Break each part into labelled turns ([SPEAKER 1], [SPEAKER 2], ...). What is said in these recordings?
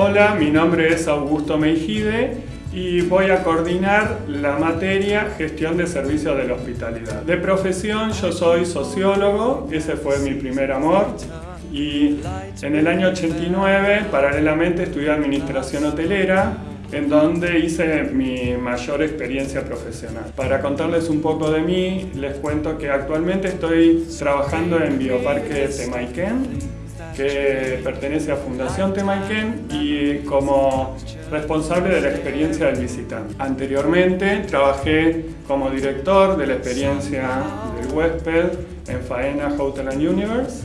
[SPEAKER 1] Hola, mi nombre es Augusto Meijide y voy a coordinar la materia Gestión de Servicios de la Hospitalidad. De profesión yo soy sociólogo, ese fue mi primer amor y en el año 89 paralelamente estudié Administración Hotelera en donde hice mi mayor experiencia profesional. Para contarles un poco de mí, les cuento que actualmente estoy trabajando en Bioparque Temaiken, que pertenece a Fundación Temaiken y como responsable de la experiencia del visitante. Anteriormente trabajé como director de la experiencia del huésped en Faena Hotel and Universe.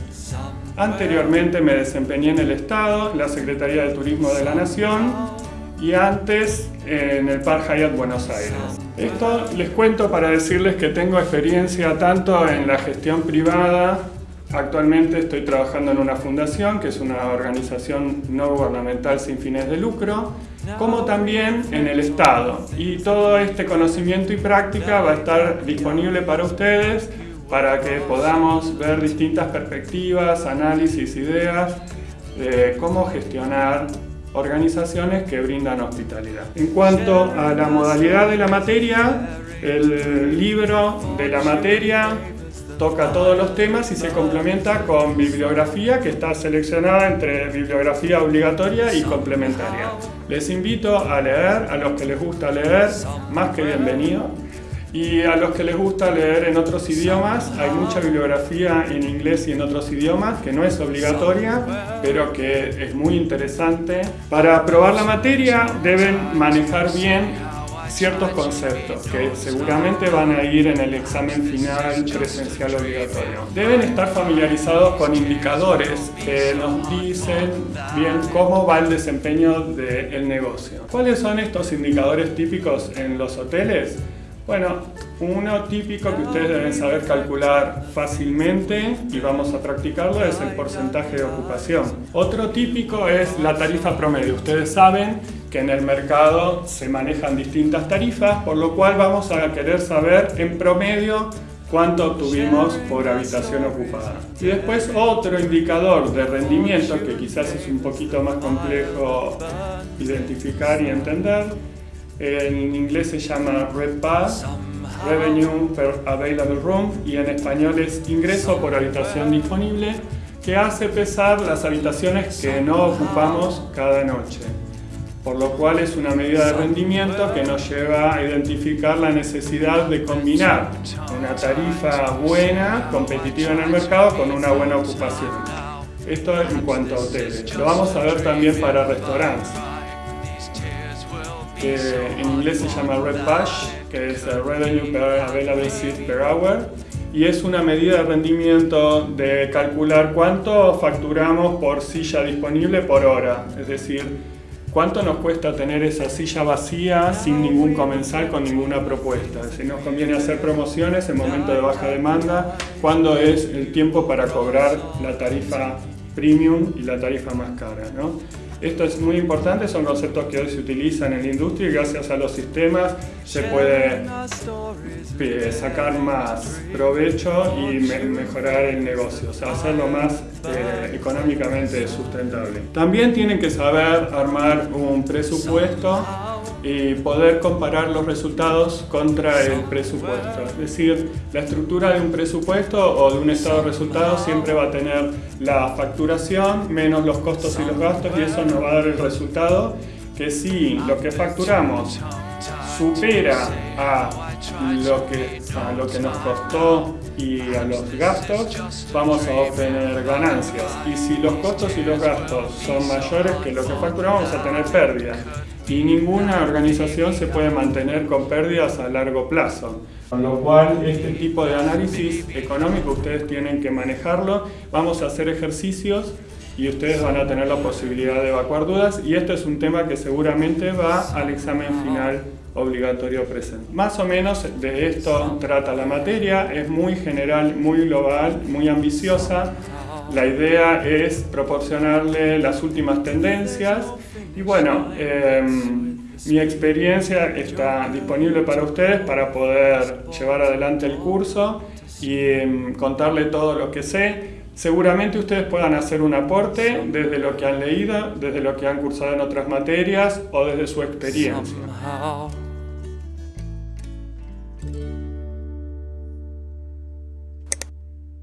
[SPEAKER 1] Anteriormente me desempeñé en el Estado, la Secretaría de Turismo de la Nación y antes en el Park Hyatt Buenos Aires. Esto les cuento para decirles que tengo experiencia tanto en la gestión privada Actualmente estoy trabajando en una fundación, que es una organización no gubernamental sin fines de lucro, como también en el Estado. Y todo este conocimiento y práctica va a estar disponible para ustedes para que podamos ver distintas perspectivas, análisis, ideas de cómo gestionar organizaciones que brindan hospitalidad. En cuanto a la modalidad de la materia, el libro de la materia toca todos los temas y se complementa con bibliografía que está seleccionada entre bibliografía obligatoria y complementaria. Les invito a leer, a los que les gusta leer, más que bienvenido. Y a los que les gusta leer en otros idiomas, hay mucha bibliografía en inglés y en otros idiomas que no es obligatoria, pero que es muy interesante. Para aprobar la materia deben manejar bien ciertos conceptos que seguramente van a ir en el examen final presencial obligatorio. Deben estar familiarizados con indicadores que nos dicen bien cómo va el desempeño del negocio. ¿Cuáles son estos indicadores típicos en los hoteles? Bueno, uno típico que ustedes deben saber calcular fácilmente y vamos a practicarlo es el porcentaje de ocupación. Otro típico es la tarifa promedio. Ustedes saben que en el mercado se manejan distintas tarifas, por lo cual vamos a querer saber en promedio cuánto obtuvimos por habitación ocupada. Y después otro indicador de rendimiento que quizás es un poquito más complejo identificar y entender en inglés se llama RevPAR, Revenue per Available Room, y en español es ingreso por habitación disponible, que hace pesar las habitaciones que no ocupamos cada noche. Por lo cual es una medida de rendimiento que nos lleva a identificar la necesidad de combinar una tarifa buena, competitiva en el mercado, con una buena ocupación. Esto en cuanto a hoteles. Lo vamos a ver también para restaurantes que en inglés se llama Red que es Revenue per Available Seat per Hour, y es una medida de rendimiento de calcular cuánto facturamos por silla disponible por hora, es decir, cuánto nos cuesta tener esa silla vacía sin ningún comensal con ninguna propuesta. Si nos conviene hacer promociones en momento de baja demanda, cuándo es el tiempo para cobrar la tarifa premium y la tarifa más cara. ¿no? Esto es muy importante, son conceptos que hoy se utilizan en la industria y gracias a los sistemas se puede eh, sacar más provecho y mejorar el negocio, o sea, hacerlo más eh, económicamente sustentable. También tienen que saber armar un presupuesto y poder comparar los resultados contra el presupuesto. Es decir, la estructura de un presupuesto o de un estado de resultados siempre va a tener la facturación menos los costos y los gastos y eso nos va a dar el resultado que si lo que facturamos supera a lo que, a lo que nos costó y a los gastos, vamos a obtener ganancias. Y si los costos y los gastos son mayores que lo que facturamos, vamos a tener pérdidas y ninguna organización se puede mantener con pérdidas a largo plazo. Con lo cual, este tipo de análisis económico ustedes tienen que manejarlo. Vamos a hacer ejercicios y ustedes van a tener la posibilidad de evacuar dudas y este es un tema que seguramente va al examen final obligatorio presente. Más o menos de esto trata la materia, es muy general, muy global, muy ambiciosa. La idea es proporcionarle las últimas tendencias y bueno, em, mi experiencia está disponible para ustedes para poder llevar adelante el curso y em, contarle todo lo que sé. Seguramente ustedes puedan hacer un aporte desde lo que han leído, desde lo que han cursado en otras materias o desde su experiencia.